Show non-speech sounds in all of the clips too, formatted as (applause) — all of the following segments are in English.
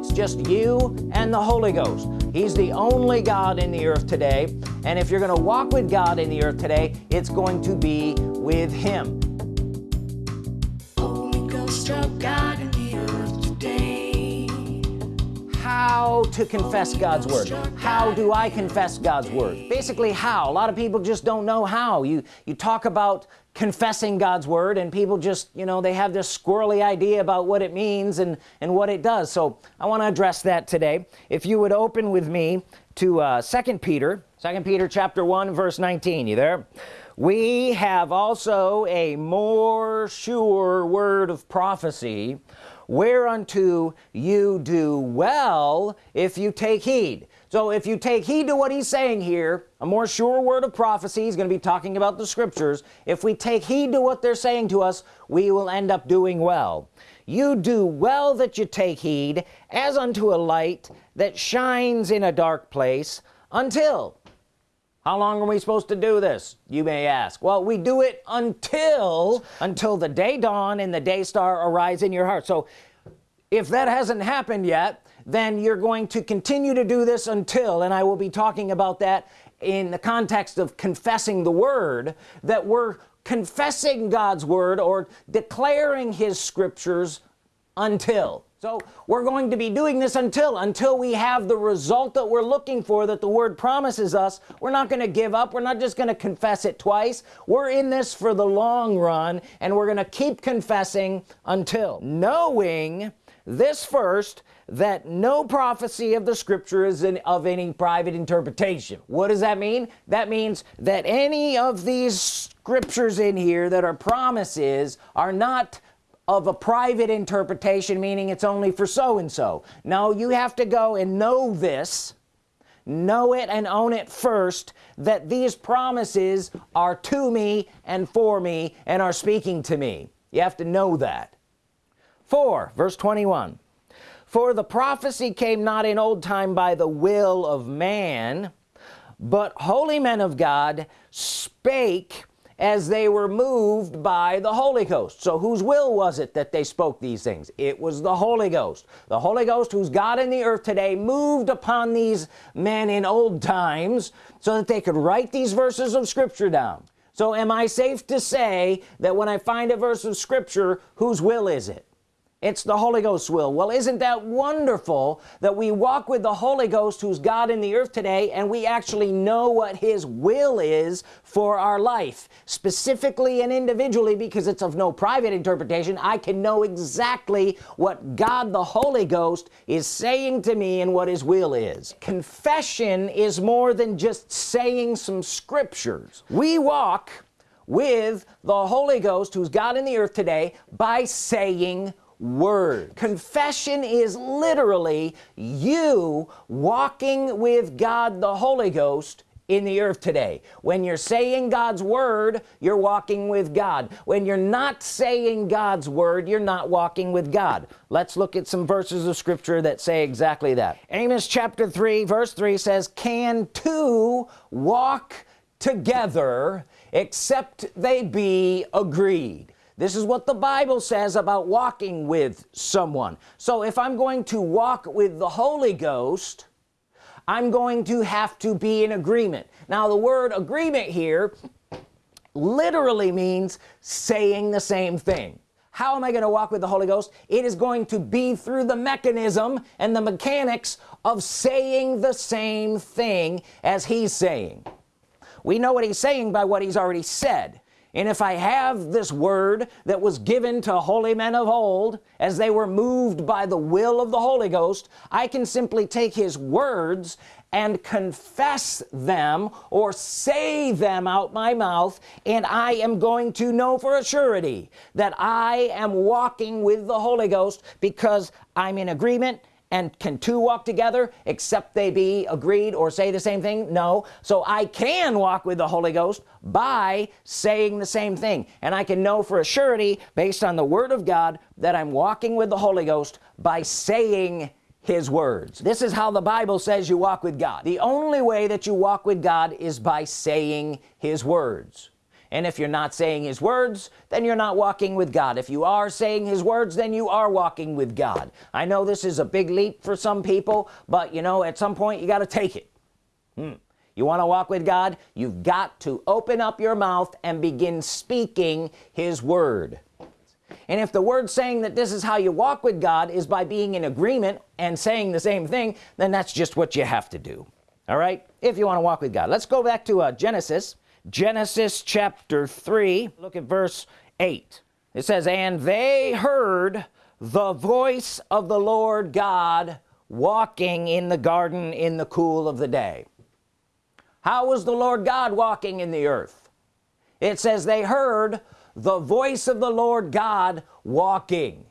it's just you and the Holy Ghost. He's the only God in the earth today. And if you're gonna walk with God in the earth today it's going to be with him. Holy Ghost of God in the earth today. how to confess God's Word. How do I confess God's Word? Basically how. A lot of people just don't know how. You you talk about confessing God's Word and people just you know they have this squirrely idea about what it means and and what it does. So I want to address that today. If you would open with me to uh, second Peter second Peter chapter 1 verse 19 you there? We have also a more sure word of prophecy whereunto you do well if you take heed so if you take heed to what he's saying here a more sure word of prophecy he's going to be talking about the scriptures. If we take heed to what they're saying to us we will end up doing well. You do well that you take heed as unto a light that shines in a dark place until how long are we supposed to do this you may ask? Well we do it until until the day dawn and the day star arise in your heart. So if that hasn't happened yet then you're going to continue to do this until and I will be talking about that in the context of confessing the Word that we're confessing God's Word or declaring his scriptures until. So we're going to be doing this until until we have the result that we're looking for that the word promises us. We're not going to give up. We're not just going to confess it twice. We're in this for the long run and we're going to keep confessing until knowing this first that no prophecy of the scripture is in, of any private interpretation. What does that mean? That means that any of these scriptures in here that are promises are not of a private interpretation meaning it's only for so-and-so. No you have to go and know this know it and own it first that these promises are to me and for me and are speaking to me. You have to know that 4 verse 21 for the prophecy came not in old time by the will of man but holy men of God spake as they were moved by the Holy Ghost. So whose will was it that they spoke these things? It was the Holy Ghost. The Holy Ghost who's God in the earth today moved upon these men in old times so that they could write these verses of Scripture down. So am I safe to say that when I find a verse of Scripture whose will is it it's the Holy Ghost's will. Well isn't that wonderful that we walk with the Holy Ghost who's God in the earth today and we actually know what his will is for our life specifically and individually because it's of no private interpretation. I can know exactly what God the Holy Ghost is saying to me and what his will is. Confession is more than just saying some scriptures. We walk with the Holy Ghost who's God in the earth today by saying word. Confession is literally you walking with God the Holy Ghost in the earth today. When you're saying God's Word you're walking with God. When you're not saying God's Word you're not walking with God. Let's look at some verses of Scripture that say exactly that. Amos chapter 3 verse 3 says can two walk together except they be agreed this is what the Bible says about walking with someone. So if I'm going to walk with the Holy Ghost I'm going to have to be in agreement. Now the word agreement here literally means saying the same thing. How am I going to walk with the Holy Ghost? It is going to be through the mechanism and the mechanics of saying the same thing as he's saying. We know what he's saying by what he's already said and if I have this word that was given to holy men of old as they were moved by the will of the Holy Ghost I can simply take his words and confess them or say them out my mouth and I am going to know for a surety that I am walking with the Holy Ghost because I'm in agreement and can two walk together except they be agreed or say the same thing? No. So I can walk with the Holy Ghost by saying the same thing. And I can know for a surety based on the Word of God that I'm walking with the Holy Ghost by saying his words. This is how the Bible says you walk with God. The only way that you walk with God is by saying his words and if you're not saying his words then you're not walking with God. If you are saying his words then you are walking with God. I know this is a big leap for some people but you know at some point you got to take it. Hmm. you want to walk with God? You've got to open up your mouth and begin speaking his word. And if the word saying that this is how you walk with God is by being in agreement and saying the same thing then that's just what you have to do. All right? If you want to walk with God. Let's go back to uh, Genesis Genesis chapter 3 look at verse 8 it says and they heard the voice of the Lord God walking in the garden in the cool of the day. How was the Lord God walking in the earth? It says they heard the voice of the Lord God walking.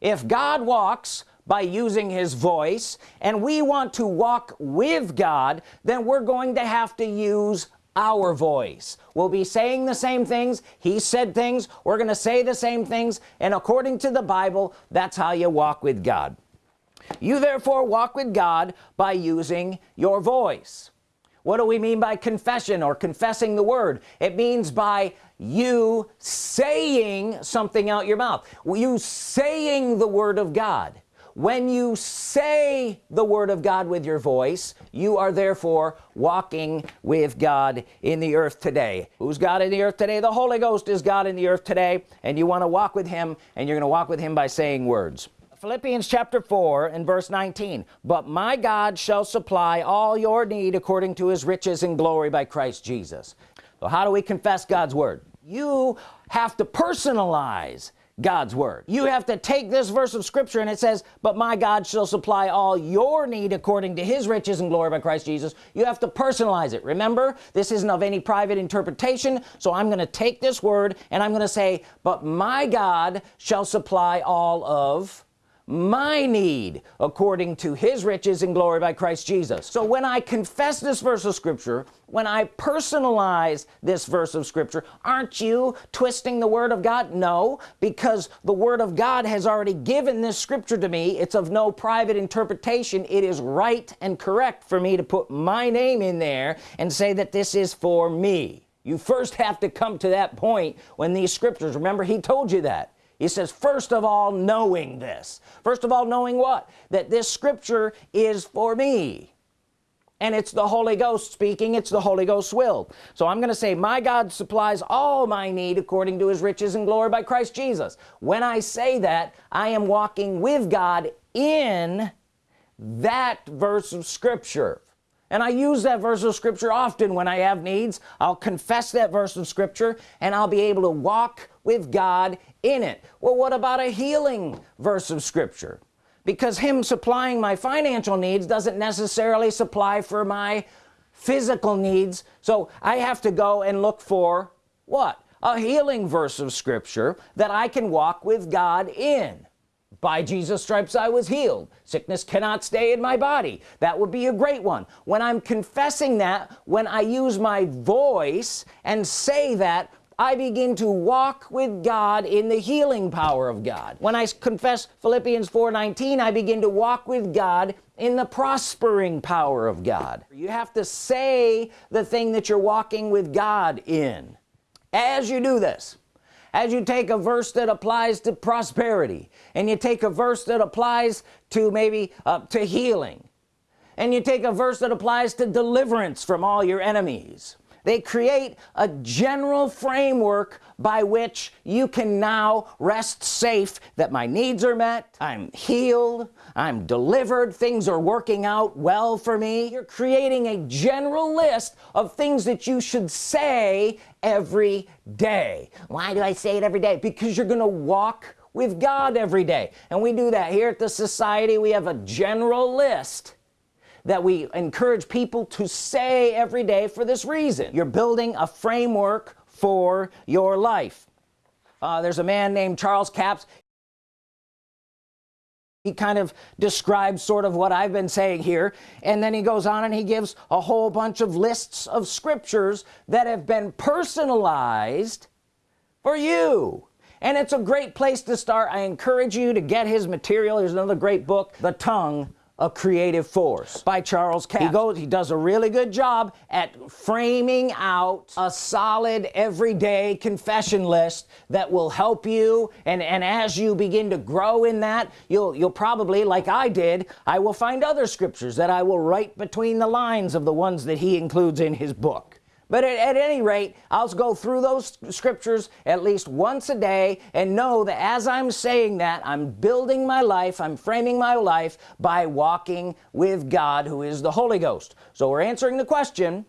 If God walks by using his voice and we want to walk with God then we're going to have to use our voice. We'll be saying the same things. He said things. We're gonna say the same things. And according to the Bible that's how you walk with God. You therefore walk with God by using your voice. What do we mean by confession or confessing the word? It means by you saying something out your mouth. You saying the Word of God when you say the Word of God with your voice you are therefore walking with God in the earth today. Who's God in the earth today? The Holy Ghost is God in the earth today and you want to walk with him and you're gonna walk with him by saying words. Philippians chapter 4 and verse 19 but my God shall supply all your need according to his riches and glory by Christ Jesus. So how do we confess God's Word? You have to personalize God's Word. You have to take this verse of Scripture and it says but my God shall supply all your need according to his riches and glory by Christ Jesus. You have to personalize it. Remember this isn't of any private interpretation so I'm gonna take this word and I'm gonna say but my God shall supply all of my need according to his riches and glory by Christ Jesus. So when I confess this verse of Scripture when I personalize this verse of Scripture aren't you twisting the Word of God? No because the Word of God has already given this Scripture to me. It's of no private interpretation. It is right and correct for me to put my name in there and say that this is for me. You first have to come to that point when these scriptures remember he told you that he says first of all knowing this. First of all knowing what? That this scripture is for me. And it's the Holy Ghost speaking. It's the Holy Ghost's will. So I'm gonna say my God supplies all my need according to his riches and glory by Christ Jesus. When I say that I am walking with God in that verse of Scripture. And I use that verse of Scripture often when I have needs. I'll confess that verse of Scripture and I'll be able to walk with God in it. Well what about a healing verse of Scripture? Because him supplying my financial needs doesn't necessarily supply for my physical needs. So I have to go and look for what? A healing verse of Scripture that I can walk with God in. By Jesus stripes I was healed. Sickness cannot stay in my body. That would be a great one. When I'm confessing that when I use my voice and say that I begin to walk with God in the healing power of God. When I confess Philippians 4:19 I begin to walk with God in the prospering power of God. You have to say the thing that you're walking with God in. As you do this as you take a verse that applies to prosperity and you take a verse that applies to maybe uh, to healing and you take a verse that applies to deliverance from all your enemies they create a general framework by which you can now rest safe that my needs are met I'm healed I'm delivered things are working out well for me. You're creating a general list of things that you should say every day. Why do I say it every day? Because you're gonna walk with God every day. And we do that here at the society. We have a general list that we encourage people to say every day for this reason. You're building a framework for your life. Uh, there's a man named Charles Capps. He kind of describes sort of what I've been saying here and then he goes on and he gives a whole bunch of lists of scriptures that have been personalized for you. And it's a great place to start. I encourage you to get his material. There's another great book the tongue a creative force. By Charles Capps. He goes he does a really good job at framing out a solid everyday confession list that will help you. And and as you begin to grow in that you'll you'll probably like I did I will find other scriptures that I will write between the lines of the ones that he includes in his book but at, at, any rate I'll go through those scriptures at least once a day and know that as I'm saying that I'm building my life I'm framing my life by walking with God who is the Holy Ghost. So we're answering the question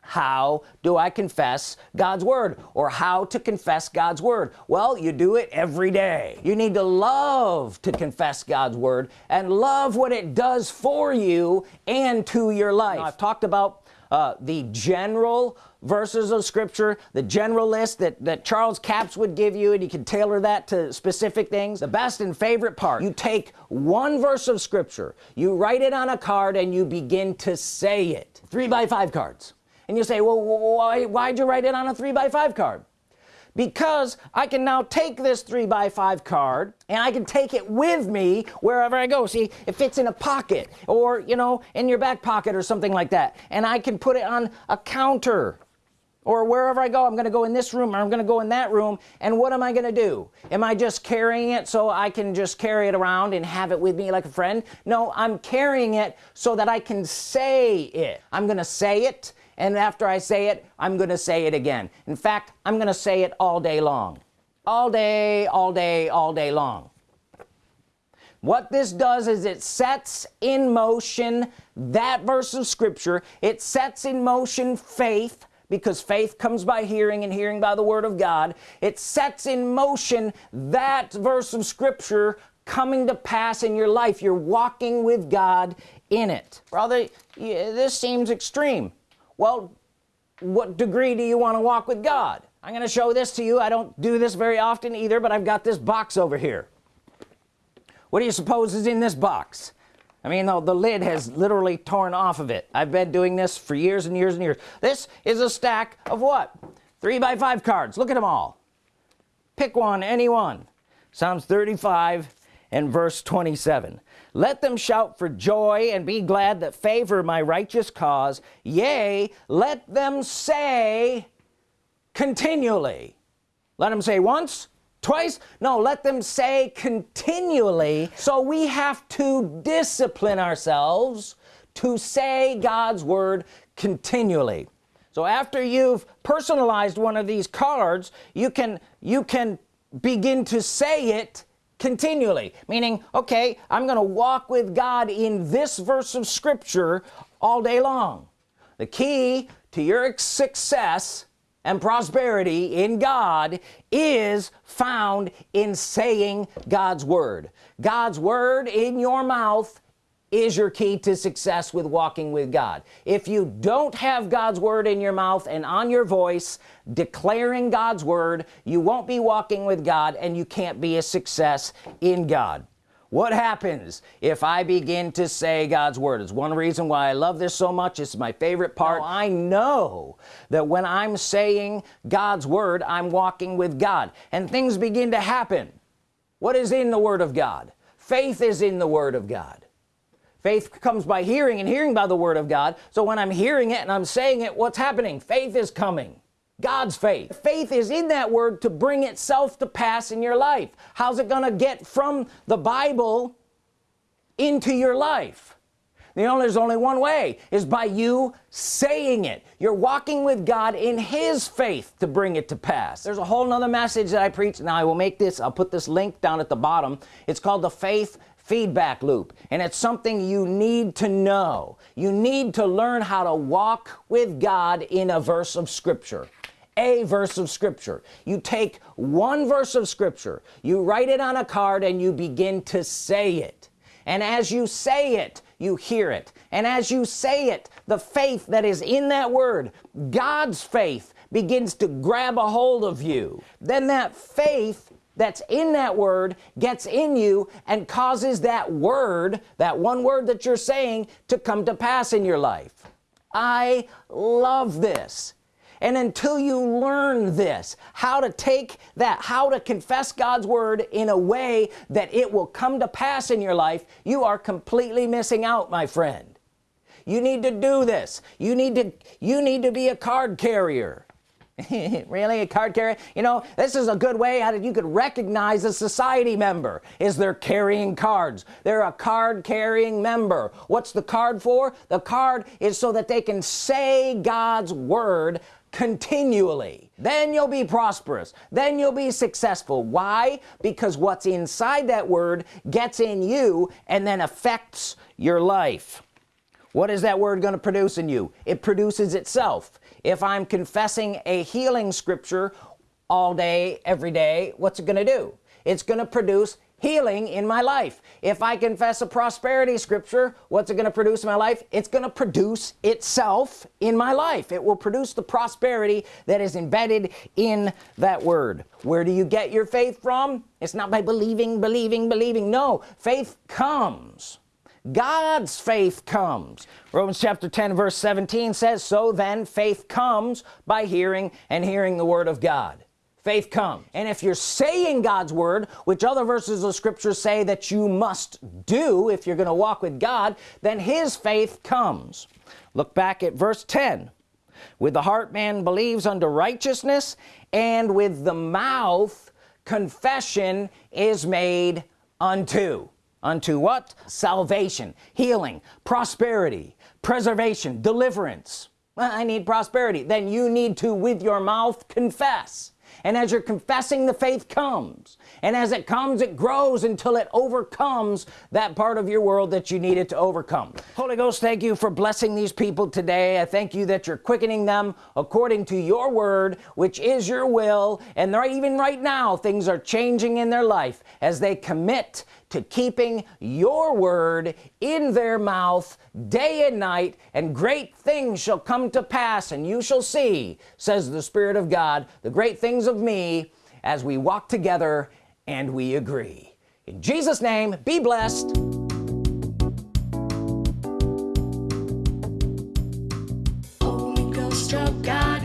how do I confess God's Word? Or how to confess God's Word? Well you do it every day. You need to love to confess God's Word and love what it does for you and to your life now, I've talked about uh, the general verses of scripture the general list that that Charles Capps would give you and you can tailor that to specific things. The best and favorite part you take one verse of scripture you write it on a card and you begin to say it. Three by five cards. And you say well why why'd you write it on a three by five card because I can now take this three by five card and I can take it with me wherever I go. See it fits in a pocket or you know in your back pocket or something like that. And I can put it on a counter or wherever I go. I'm gonna go in this room or I'm gonna go in that room. And what am I gonna do? Am I just carrying it so I can just carry it around and have it with me like a friend? No I'm carrying it so that I can say it. I'm gonna say it and after I say it I'm gonna say it again. In fact I'm gonna say it all day long. All day all day all day long. What this does is it sets in motion that verse of Scripture. It sets in motion faith because faith comes by hearing and hearing by the Word of God. It sets in motion that verse of Scripture coming to pass in your life. You're walking with God in it. Brother this seems extreme well what degree do you want to walk with God? I'm gonna show this to you. I don't do this very often either but I've got this box over here. What do you suppose is in this box? I mean the, the lid has literally torn off of it. I've been doing this for years and years and years. This is a stack of what? Three by five cards. Look at them all. Pick one any one. Psalms 35 and verse 27 let them shout for joy and be glad that favor my righteous cause. Yea let them say continually. Let them say once twice. No let them say continually. So we have to discipline ourselves to say God's Word continually. So after you've personalized one of these cards you can you can begin to say it continually. Meaning okay I'm gonna walk with God in this verse of Scripture all day long. The key to your success and prosperity in God is found in saying God's Word. God's Word in your mouth is your key to success with walking with God. If you don't have God's Word in your mouth and on your voice declaring God's Word you won't be walking with God and you can't be a success in God. What happens if I begin to say God's Word? Is one reason why I love this so much. It's my favorite part. I know that when I'm saying God's Word I'm walking with God. And things begin to happen. What is in the Word of God? Faith is in the Word of God faith comes by hearing and hearing by the Word of God. So when I'm hearing it and I'm saying it what's happening? Faith is coming. God's faith. Faith is in that word to bring itself to pass in your life. How's it gonna get from the Bible into your life? You know there's only one way is by you saying it. You're walking with God in his faith to bring it to pass. There's a whole nother message that I preach now I will make this I'll put this link down at the bottom. It's called the faith feedback loop and it's something you need to know. You need to learn how to walk with God in a verse of Scripture a verse of Scripture. You take one verse of Scripture you write it on a card and you begin to say it. And as you say it you hear it. And as you say it the faith that is in that word God's faith begins to grab a hold of you. Then that faith that's in that word gets in you and causes that word that one word that you're saying to come to pass in your life. I love this. And until you learn this how to take that how to confess God's Word in a way that it will come to pass in your life you are completely missing out my friend. You need to do this. You need to you need to be a card carrier (laughs) really? A card carrier you know this is a good way how you could recognize a society member is they're carrying cards. They're a card carrying member. What's the card for? The card is so that they can say God's Word continually. Then you'll be prosperous. Then you'll be successful. Why? Because what's inside that word gets in you and then affects your life. What is that word going to produce in you? It produces itself if I'm confessing a healing scripture all day every day what's it gonna do? It's gonna produce healing in my life. If I confess a prosperity scripture what's it gonna produce in my life? It's gonna produce itself in my life. It will produce the prosperity that is embedded in that word. Where do you get your faith from? It's not by believing believing believing. No faith comes God's faith comes. Romans chapter 10 verse 17 says so then faith comes by hearing and hearing the Word of God. Faith comes. And if you're saying God's Word which other verses of Scripture say that you must do if you're gonna walk with God then his faith comes. Look back at verse 10 with the heart man believes unto righteousness and with the mouth confession is made unto unto what? Salvation healing prosperity preservation deliverance. I need prosperity. Then you need to with your mouth confess. And as you're confessing the faith comes. And as it comes it grows until it overcomes that part of your world that you need it to overcome. Holy Ghost thank you for blessing these people today. I thank you that you're quickening them according to your word which is your will. And they're even right now things are changing in their life as they commit to keeping your word in their mouth day and night and great things shall come to pass and you shall see says the Spirit of God the great things of me as we walk together and we agree. In Jesus name be blessed. God